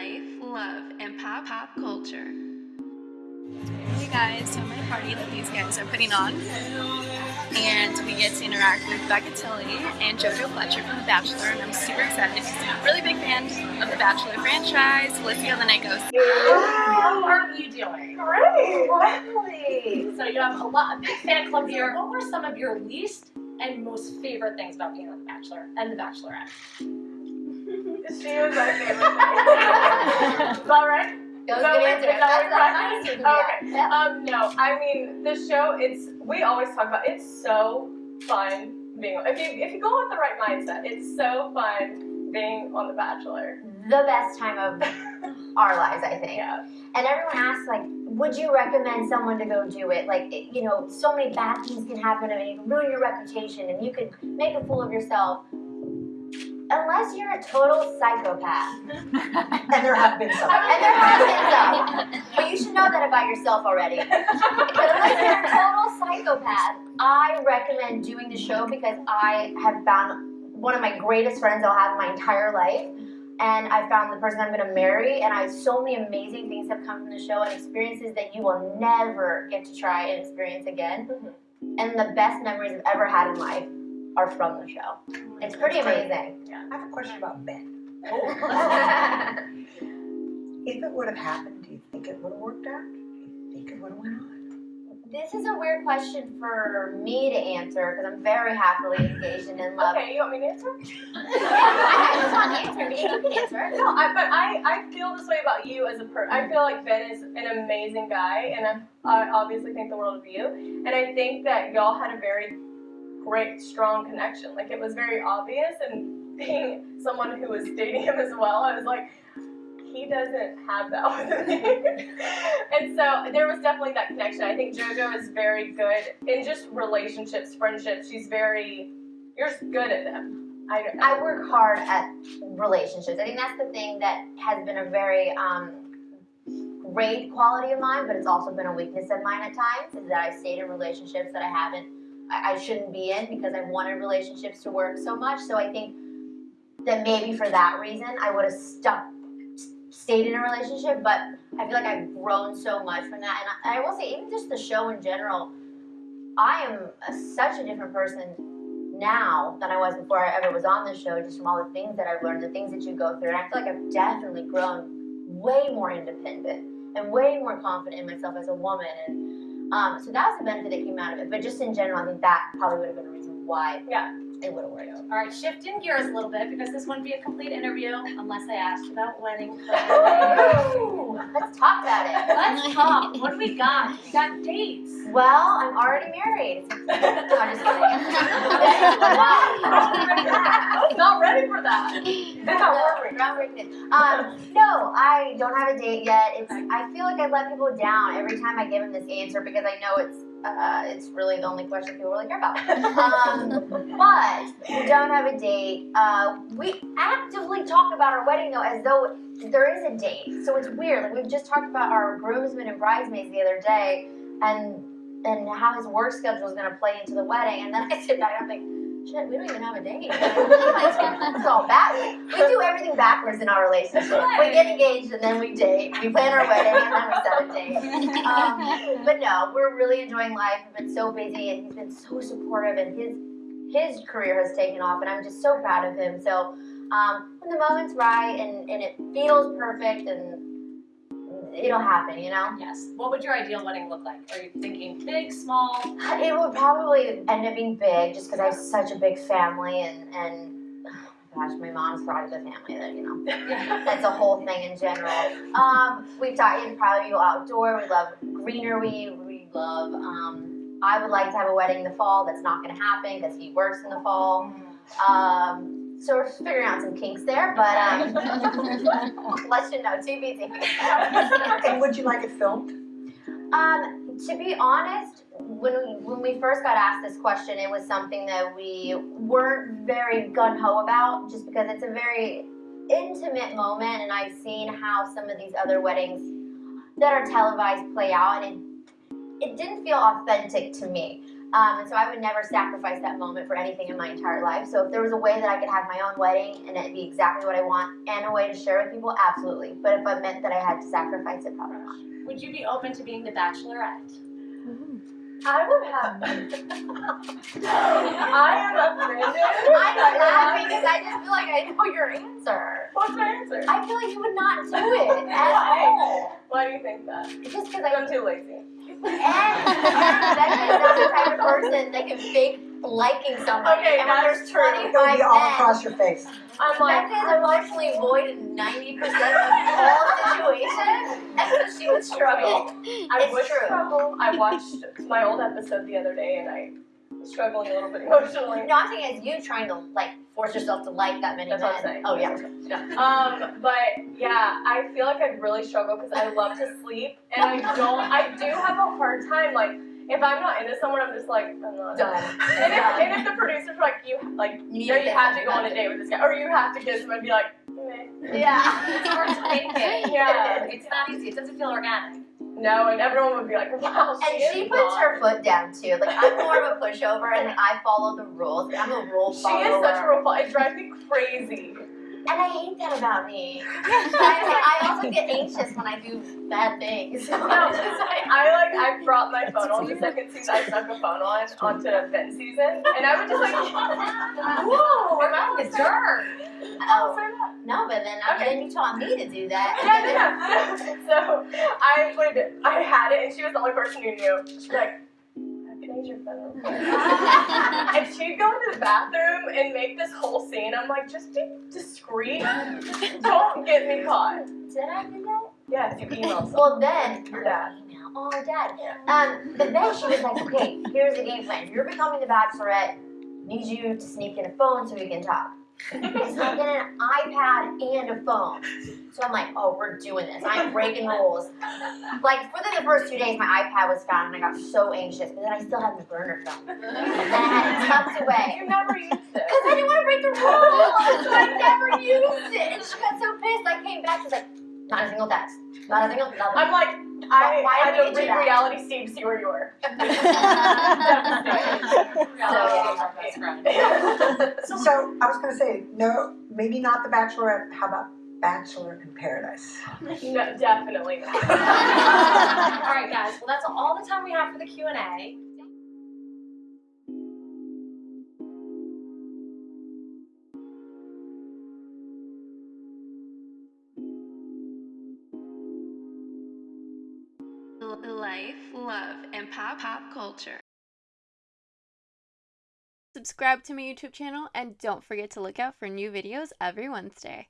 life, love, and pop pop culture. Hey guys, so I'm at a party that these guys are putting on, and we get to interact with Becca Tilley and JoJo Fletcher from The Bachelor, and I'm super excited because I'm a really big fan of The Bachelor franchise. Let's see how the night goes. How are you doing? Great, finally. So you have a lot, a big fan club here. What were some of your least and most favorite things about being on The Bachelor and The Bachelorette? She was my favorite. Is that right? That was Is that a good answer. That's you. Okay. Yeah. Um, no, I mean the show. It's we always talk about. It's so fun being. If you if you go with the right mindset, it's so fun being on The Bachelor. The best time of our lives, I think. Yeah. And everyone asks, like, would you recommend someone to go do it? Like, it- you know, so many bad things can happen and you can ruin your reputation and you can make a fool of yourself. Unless you're a total psychopath. And there have been some. And there have been some. But you should know that about yourself already. But unless you're a total psychopath, I recommend doing the show because I have found one of my greatest friends I'll have in my entire life. And I found the person I'm going to marry, and I so many amazing things have come from the show and experiences that you will never get to try and experience again. Mm-hmm. And the best memories I've ever had in life are from the show. Oh it's pretty amazing. I have a question about Ben. Oh. If it would have happened, do you think it would have worked out? Do you think it would have went on? This is a weird question for me to answer because I'm very happily engaged and in love. Okay, you want me to answer? I just want to answer. You can answer. No, I, but I, I feel this way about you as a person. I feel like Ben is an amazing guy, and I, I obviously think the world of you. And I think that y'all had a very great, strong connection. Like it was very obvious, and being someone who was dating him as well, I was like, he doesn't have that with me. and so there was definitely that connection. I think JoJo is very good in just relationships, friendships. She's very, you're good at them. I, I work hard at relationships. I think that's the thing that has been a very um, great quality of mine, but it's also been a weakness of mine at times. Is that I've stayed in relationships that I haven't, I, I shouldn't be in because I've wanted relationships to work so much. So I think that maybe for that reason I would have stuck, stayed in a relationship. But I feel like I've grown so much from that, and I, I will say even just the show in general. I am a, such a different person now than I was before I ever was on the show, just from all the things that I've learned, the things that you go through. And I feel like I've definitely grown way more independent and way more confident in myself as a woman. And um, so that was the benefit that came out of it. But just in general, I think that probably would have been a reason why Yeah. It would have worked. All right, shifting gears a little bit because this wouldn't be a complete interview unless I asked about wedding. Let's talk about it. Let's talk. What do we got? We got dates. Well, I'm already married. I'm just kidding. Not ready for that. No, groundbreaking. Um, no, I don't have a date yet. It's I feel like I let people down every time I give them this answer because I know it's uh, it's really the only question people really care about. Um, but we don't have a date. Uh, we actively talk about our wedding though as though there is a date. So it's weird. Like we've just talked about our groomsmen and bridesmaids the other day, and and how his work schedule is going to play into the wedding. And then I sit back and I'm like, shit, we don't even have a date. it's all back. We do everything backwards in our relationship. We get engaged and then we date. We plan our wedding and then we set a date. Um, but no, we're really enjoying life. We've been so busy and he's been so supportive and his his career has taken off and I'm just so proud of him. So um, when the moment's right and, and it feels perfect and it'll happen, you know? Yes. What would your ideal wedding look like? Are you thinking big, small? It would probably end up being big just because I have such a big family and, and oh gosh, my mom's part of the family that, you know, that's a whole thing in general. Um, we've talked, it'd probably go outdoor. We love greenery. We love, um, I would like to have a wedding in the fall. That's not going to happen because he works in the fall. Um, so we're figuring out some kinks there, but um, let you know, TBD. And would you like it filmed? Um, to be honest, when we when we first got asked this question, it was something that we weren't very gun ho about, just because it's a very intimate moment, and I've seen how some of these other weddings that are televised play out, and it it didn't feel authentic to me. Um, and so I would never sacrifice that moment for anything in my entire life. So if there was a way that I could have my own wedding and it'd be exactly what I want and a way to share with people, absolutely. But if it meant that I had to sacrifice it, probably not. Would you be open to being the bachelorette? I would have. I am offended. I'm laughing because I just feel like I know your answer. What's my answer? I feel like you would not do it at all. Why do you think that? Just because I'm I too lazy. and Becca is not the type of person that can fake liking somebody. Okay, and when that's there's true. It'll 25 be all men, across your face. I'm like, Becca is emotionally void in 90% of all situations, and so she would struggle. I It's would true. struggle. I watched my old episode the other day and I was struggling a little bit emotionally. No, I'm saying it's you trying to like force yourself to like that many That's what I'm men. saying. Oh yeah. yeah. Um, but yeah, I feel like I'd really struggle because I love to sleep and I don't. I do have a hard time. Like if I'm not into someone, I'm just like I'm not. Done. And if, and if the producers like you like You you have to go on a date with this guy or you have to kiss him, I'd be like, Yeah. It's hard to make it. Yeah. It's not easy. It doesn't feel organic. no, and everyone would be like, wow, she And she puts not. her foot down too. Like I'm more of a pushover, and I follow the rules. I'm a rule follower. She follower. is such a role It drives me crazy. And I hate that about me. I, I also get anxious when I do bad things. So I'm like, I like I brought my phone on the second season. I stuck a phone on onto Ben season, and I would just like, whoa, We're oh, about to turn. oh, that. no, but then, I Okay. then you taught me to do that. Yeah, no. So I would, I had it, and she was the only person who knew. Like, "Can I use your phone?" real quick?" and she'd go into the bathroom and make this whole scene. I'm like, just be discreet. Don't get me caught. Did I do that? Yes, you email someone. Well, then, Your dad. oh, dad. Um, but then she was like, okay, here's the game plan. You're becoming the bachelorette. Need you to sneak in a phone so we can talk. So I get an iPad and a phone. So I'm like, oh, we're doing this. I'm breaking rules. Like within the first two days, my iPad was found, and I got so anxious. But then I still had the burner phone, and then I had it tucked away. You never used it. Because I didn't want to break the rules, so I never used it. And she got so pissed. I came back, she's like, not a single text, not a single nothing. I'm like, I Why had did we to do reality Steve to see where you were. So I was gonna say, no, maybe not the Bachelorette. How about Bachelor in Paradise? No, definitely not. all right, guys. Well, that's all the time we have for the Q and A. Life, love, and pop pop culture. Subscribe to my YouTube channel and don't forget to look out for new videos every Wednesday.